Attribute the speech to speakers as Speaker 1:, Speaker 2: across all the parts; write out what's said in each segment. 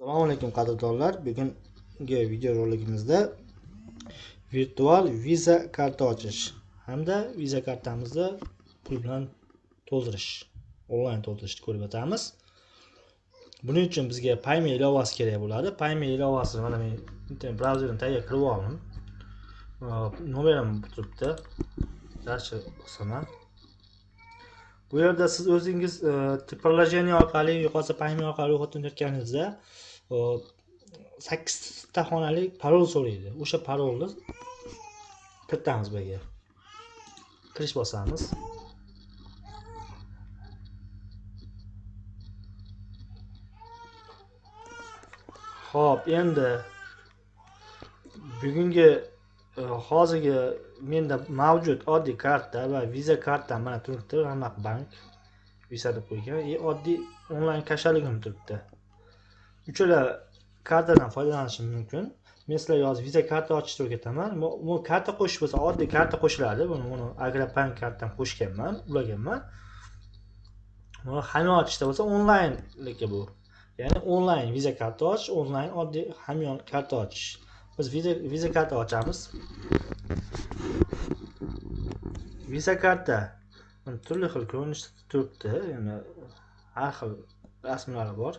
Speaker 1: assalomu alaykum qadrdonlar. Bugungi video roligimizda virtual viza karta ochish hamda viza kartamizni pul bilan to'ldirish onlayn to'ldirishni ko'rib o'tamiz. Buning uchun bizga payme ilovasi kerak bo'ladi. Payme ilovasi mana men internet brauzerimni tayyor qilib oldim. Nomerim turibdi. Дальше bosaman bu yerda siz o'zingiz e, приложение orqali yo'qolsa payme orqali ro'yxatdan o'tayotganingizda sakkizta xonali parol so'raydi. O'sha parolni kiritamiz bu yerga. Kirish bosamiz. Ho'p endi bugungi Э, hozirgi menda mavjud oddiy karta va viza kartam mana turibdi. Raqamlar bank visa deb qo'ygan. И oddiy onlayn kashaligim turibdi. Uchala kartadan foydalanishim mumkin. Men sizlarga hozir viza karta ochishni o'rgataman. Bu karta qo'shish bo'lsa oddiy karta qo'shiladi. Buni uni agrobank kartam qo'shganman ulaganman buni hamyon ochishda bo'lsa onlaynligi bu. Ya'ni onlayn viza karta ochish onlayn oddiy hamyon karta ochish. Biz viza karta ochamiz. Viza karta turli xil ko'rinishda turibdi. Yani har xil rasmlari bor.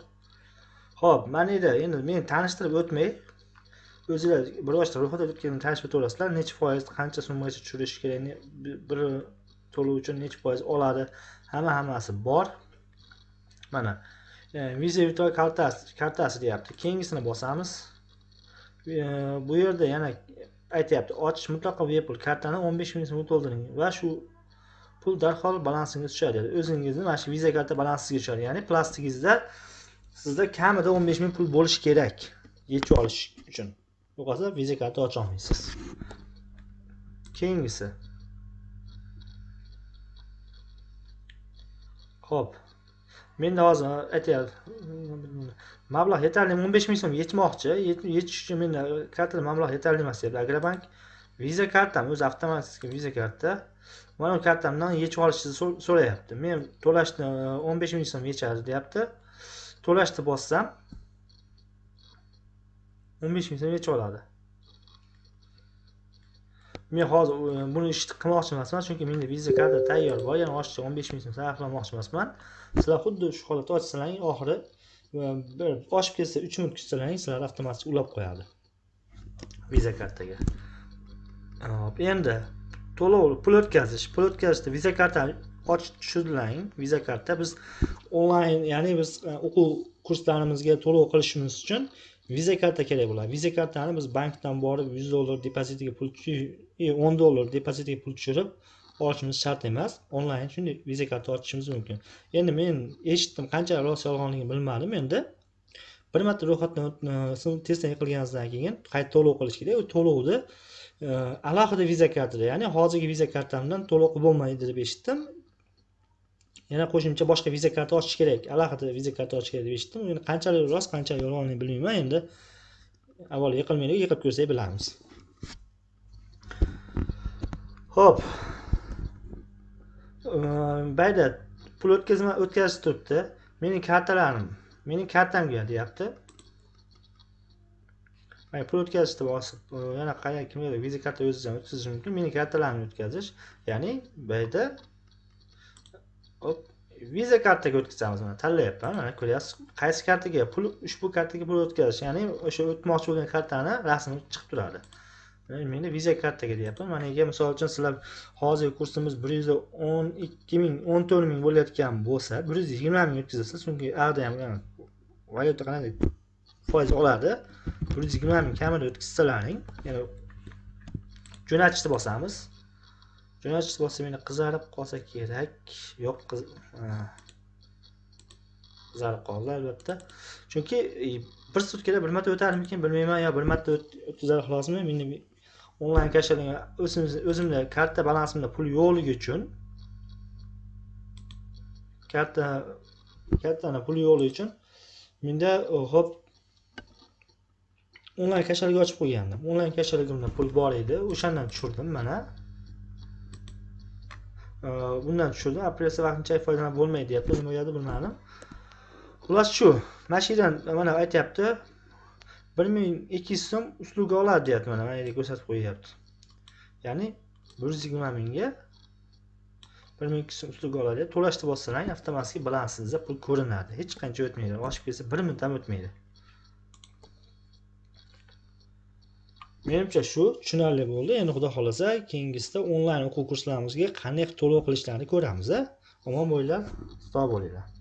Speaker 1: Ho'p mana edi. Endi men tanishtirib o'tmay o'zinglar bir boshqa ro'yxatdan o'tganini tanishib o'taverasizlar. Necha foiz qancha summagacha tushirish kerak bir to'lov uchun necha foiz oladi? Hamma hammasi bor. Mana e, visa virtual kartasi kartasi deyapti. Keyingisini bosamiz. E, bu yerda yana aytyapti ochish mutlaqo bepul kartani o'n besh ming so'm to'ldiring va shu pul darhol balansingizga tushadi dedi. O'zingizni mana shu viza karta balansiga tushadi ya'ni plastigingizda sizda kamida o'n besh ming pul bo'lishi kerak yechib olish uchun. Yo'qolsa viza karta ocholmaysiz keyingisi. Ho'p menda hozir aytyapti mablag' yetarli o'n besh ming so'm yetmoqchi. Yetish uchun menda kartada mablag' yetarli emas deyapti agrobank viza kartam o'zi avtomatik viza karta. Mana bu kartamdan yechib olishni so'rayapti. Men to'lashni o'n besh ming so'm yechadi deyapti. To'lashni bossam o'n besh ming so'm yechib oladi. Men hozir e, buni ishni qilmoqchi emasman chunki menda viza karta tayyor bor yana oshiqcha o'n besh ming so'm sarflamoqchi emasman. Sizlar xuddi shu holatda ochsalaring oxiri e, bir oshib ketsa uch minut kutsalaring sizlar avtomatik ulab qo'yadi viza kartaga. Hop endi to'lov pul o'tkazish pul o'tkazishda viza kartani ochib tushirlang viza karta biz onlayn ya'ni biz o'quv kurslarimizga to'lov qilishimiz uchun viza karta kerak bo'ladi viza kartani biz bankdan borib yuz dollar depozitiga pul o'n dollar depozitiga pul tushirib olishimiz shart emas onlayn shunday viza karta ochishimiz mumkin endi men eshitdim qancha rost yolg'onligini bilmadim endi bir marta ro'yxatdan testdan yiqilganingizdan keyin. Qayta to'lov qilish kerak u to'lovni e, alohida viza kartada ya'ni. Hozirgi viza kartamdan to'lov qilib bo'lmaydi deb eshitdim yana qo'shimcha boshqa viza karta ochish kerak. Alohida viza karta ochish kerak deb eshitdim. Endi qanchalik rost qanchalik yolg'onligini bilmayman. Endi avval yiqilmaylik yiqib ko'rsak bilamiz. Ho'p ehm, bayda pul o'tkazma o'tkazish turibdi. Mening kartalarim mening kartamga deyapti. Mana pul o'tkazishni bosib e, yana qanday kimgadir viza karta o'zingizdan o'tkazish mumkin? Mening kartalarimni o'tkazish ya'ni bu yerda hop. Viza kartaga o'tkazamiz mana tanlayapman. Mana ko'ryapsiz. Qaysi kartaga? Pul ushbu kartaga pul o'tkazish ya'ni o'sha o'tmoqchi bo'lgan kartani rasmi chiqib turadi. Menda viza kartaga deyapman. Mana ega misol uchun sizlar hozirgi kursimiz bir yuz o'n ikki ming o'n to'rt ming bo'layotgan bo'lsa bir yuz yigirma ming o'tkazasiz. Chunki yoqda ham valyuta qanday foiz oladi? Bir yuz yigirma ming kamida o'tkazsalaring yana jo'natishni bosamiz. Jo'natish bo'lsa meni qizarib qolsa kerak. Yo'q qizarib qoldi albatta. Chunki e, bir sutkada bir marta o'tarmikin bilmayman yo bir marta o'tkazar xolosmi meni onlayn kashaling o'zimda karta balansimda pul yo'qligi uchun karta kartani puli yo'qligi uchun menda ho'p onlayn kashalik ochib qo'ygandim. Onlayn kashaligimda pul bor edi. O'shandan tushirdim mana bundan tushirdim. Operatsiya vaqtinchalik foydalanib bo'lmaydi deyapti. Nima bo'ladi bilmadim. Xullas shu. Mana shu yerdan mana aytyapti bir ming ikki yuz so'm usluga oladi deyapti mana. Mana yerda ko'rsatib qo'yyapti ya'ni bir yuz yigirma mingga bir ming ikki yuz so'm usluga oladi. To'lashni bossalang avtomatik balansingizda pul ko'rinadi. Hech qancha o'tmaydi. Oshib ketsa bir minut ham o'tmaydi. Menimcha shu tushunarli bo'ldi. Endi xudo xohlasa keyingisida onlayn o'quv kurslarimizga qanday to'lov qilishlarini ko'ramiz a omon bo'linglar sog' bo'linglar.